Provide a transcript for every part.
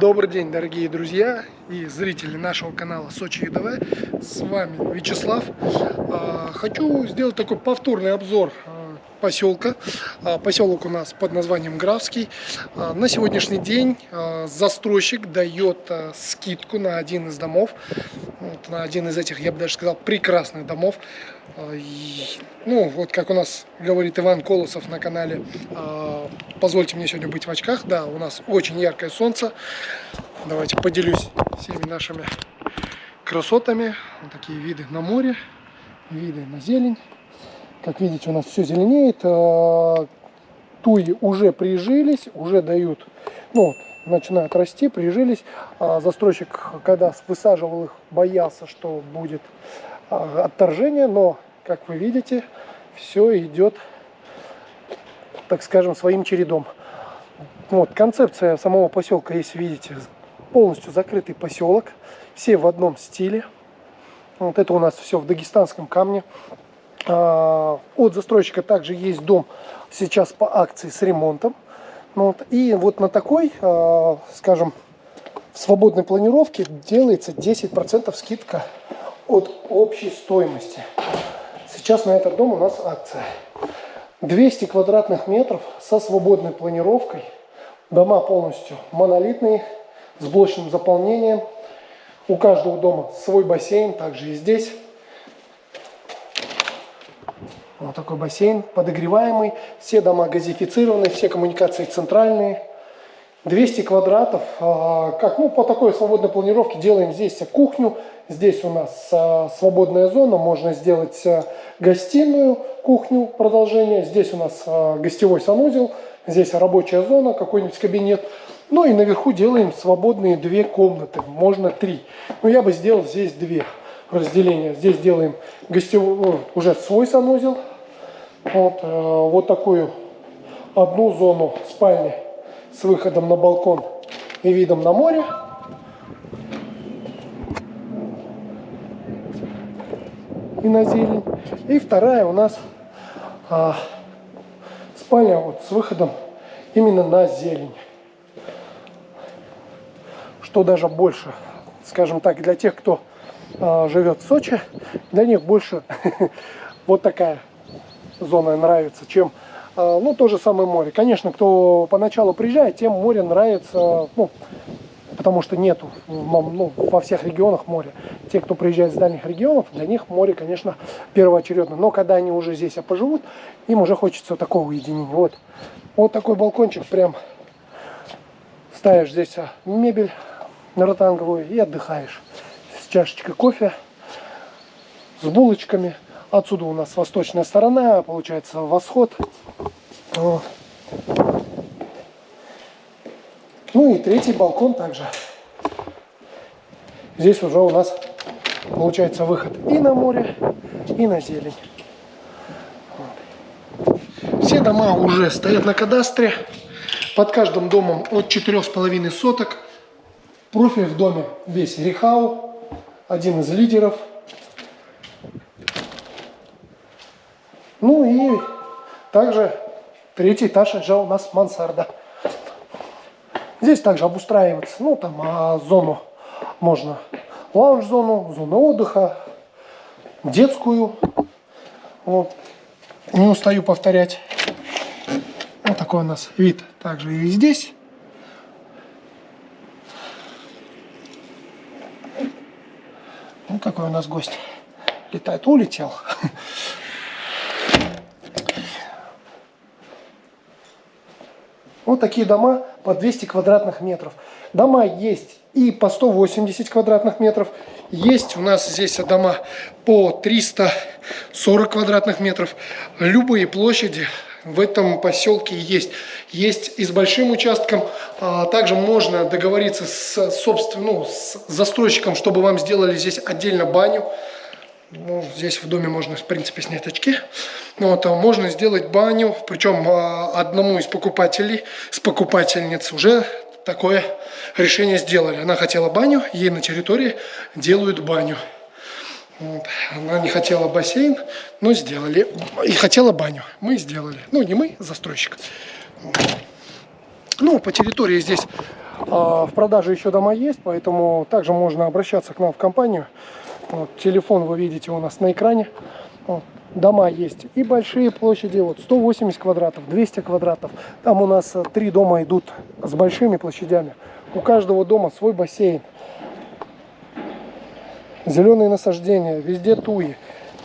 Добрый день, дорогие друзья и зрители нашего канала Сочи ЕДВ. С вами Вячеслав. А, хочу сделать такой повторный обзор а, поселка. А, поселок у нас под названием Графский. На сегодняшний день застройщик дает скидку на один из домов. Вот, на один из этих, я бы даже сказал, прекрасных домов. Ну, вот как у нас говорит Иван Колосов на канале, позвольте мне сегодня быть в очках. Да, у нас очень яркое солнце. Давайте поделюсь всеми нашими красотами. Вот такие виды на море, виды на зелень. Как видите, у нас все зеленеет. А, туи уже прижились, уже дают, ну, начинают расти, прижились. А застройщик, когда высаживал их, боялся, что будет а, отторжение, но, как вы видите, все идет, так скажем, своим чередом. Вот, концепция самого поселка, если видите, полностью закрытый поселок, все в одном стиле. Вот это у нас все в дагестанском камне. А, от застройщика также есть дом сейчас по акции с ремонтом. Вот. И вот на такой, а, скажем, свободной планировке делается 10% скидка от общей стоимости. Сейчас на этот дом у нас акция. 200 квадратных метров со свободной планировкой. Дома полностью монолитные, с блочным заполнением. У каждого дома свой бассейн, также и здесь. Вот такой бассейн, подогреваемый. Все дома газифицированы, все коммуникации центральные. 200 квадратов. А, как ну, по такой свободной планировке делаем здесь кухню. Здесь у нас а, свободная зона. Можно сделать а, гостиную, кухню, продолжение. Здесь у нас гостевой санузел. Здесь рабочая зона, какой-нибудь кабинет. Ну и наверху делаем свободные две комнаты. Можно три. Но я бы сделал здесь две разделения. Здесь делаем гостевой, уже свой санузел. Вот, э, вот такую одну зону спальни с выходом на балкон и видом на море. И на зелень. И вторая у нас а, спальня вот с выходом именно на зелень. Что даже больше, скажем так, для тех, кто живет в Сочи, для них больше вот такая зона нравится, чем а, ну, то же самое море. Конечно, кто поначалу приезжает, тем море нравится, ну, потому что нету ну, во всех регионах моря. Те, кто приезжает с дальних регионов, для них море, конечно, первоочередно. Но когда они уже здесь поживут, им уже хочется такого уединения. Вот, вот такой балкончик, прям ставишь здесь а, мебель ротанговую и отдыхаешь с чашечкой кофе, с булочками. Отсюда у нас восточная сторона, получается восход. Ну и третий балкон также. Здесь уже у нас получается выход и на море, и на зелень. Все дома уже стоят на кадастре. Под каждым домом от 4,5 соток. Профиль в доме весь Рихау, один из лидеров. Ну и также третий этаж это у нас мансарда. Здесь также обустраивается, ну там а, зону можно, лаунж-зону, зону отдыха, детскую. Вот. Не устаю повторять. Вот такой у нас вид также и здесь. Ну, какой у нас гость. Летает, улетел. Вот такие дома по 200 квадратных метров. Дома есть и по 180 квадратных метров. Есть у нас здесь дома по 340 квадратных метров. Любые площади в этом поселке есть. Есть и с большим участком. А также можно договориться с, собственно, ну, с застройщиком, чтобы вам сделали здесь отдельно баню. Ну, здесь в доме можно, в принципе, снять очки. Вот, а можно сделать баню, причем а, одному из покупателей, с покупательниц уже такое решение сделали. Она хотела баню, ей на территории делают баню. Она не хотела бассейн, но сделали. И хотела баню. Мы сделали. Ну, не мы, застройщик. Ну, по территории здесь А, В продаже еще дома есть, поэтому также можно обращаться к нам в компанию. Вот, телефон вы видите у нас на экране. Вот, дома есть и большие площади, вот 180 квадратов, 200 квадратов. Там у нас э, три дома идут с большими площадями. У каждого дома свой бассейн. Зеленые насаждения, везде туи.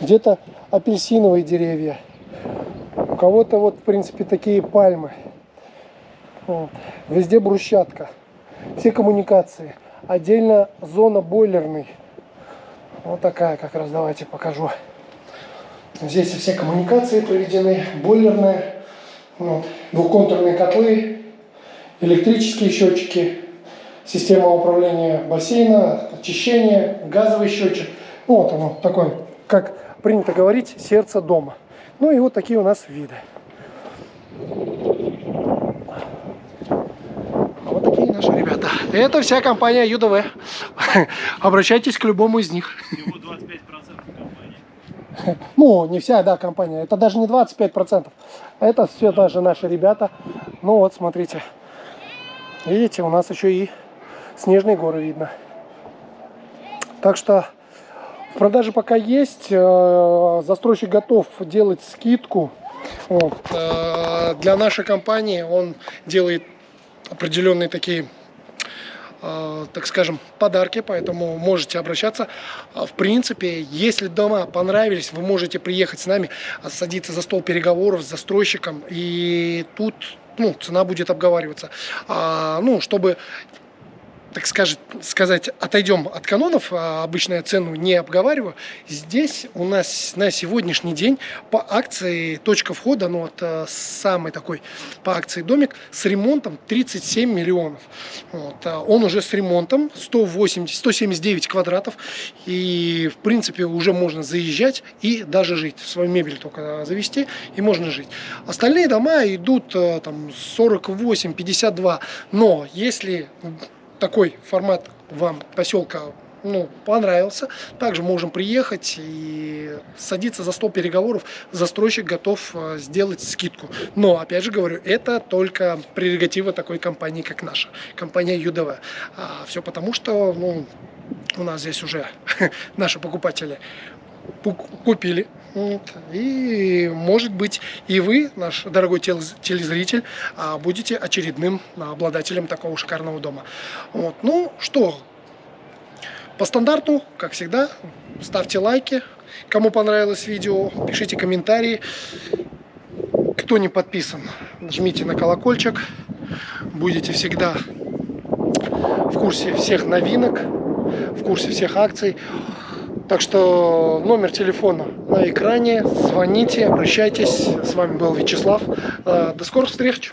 Где-то апельсиновые деревья. У кого-то вот, в принципе, такие пальмы. Вот. Везде брусчатка. Все коммуникации. Отдельно зона бойлерной. Вот такая как раз, давайте покажу. Здесь все коммуникации проведены, бойлерная, вот, двухконтурные котлы, электрические счетчики, система управления бассейна, очищение, газовый счетчик. Вот оно такой, как принято говорить, сердце дома. Ну и вот такие у нас виды. Вот такие наши ребята. Это вся компания ЮДВ. Обращайтесь к любому из них. Всего 25% компании. Ну, не вся, да, компания. Это даже не 25%. Это все даже наши ребята. Ну вот, смотрите. Видите, у нас еще и снежные горы видно. Так что в продаже пока есть. Э, Застройщик готов делать скидку. Вот. Э, Для нашей компании он делает определенные такие э, так скажем, подарки, поэтому можете обращаться. А, В принципе, если дома понравились, вы можете приехать с нами, а, садиться за стол переговоров с застройщиком, и тут ну, цена будет обговариваться. А, ну, чтобы так скажет, сказать, отойдем от канонов, а обычно я цену не обговариваю. Здесь у нас на сегодняшний день по акции точка входа, ну вот э, самый такой по акции домик с ремонтом 37 миллионов. Вот, а он уже с ремонтом 180, 179 квадратов и в принципе уже можно заезжать и даже жить. Свою мебель только завести и можно жить. Остальные дома идут э, там 48-52, но если такой формат вам поселка ну, понравился, также можем приехать и садиться за стол переговоров. Застройщик готов э, сделать скидку. Но, опять же говорю, это только прерогатива такой компании, как наша, компания ЮДВ. А, все потому, что ну, у нас здесь уже наши покупатели купили. И, может быть, и вы, наш дорогой тел- телезритель, а, будете очередным обладателем такого шикарного дома. Вот. Ну что, по стандарту, как всегда, ставьте лайки. Кому понравилось видео, пишите комментарии. Кто не подписан, нажмите на колокольчик. Будете всегда в курсе всех новинок, в курсе всех акций. Так что номер телефона на экране. Звоните, обращайтесь. С вами был Вячеслав. Э, До скорых встреч!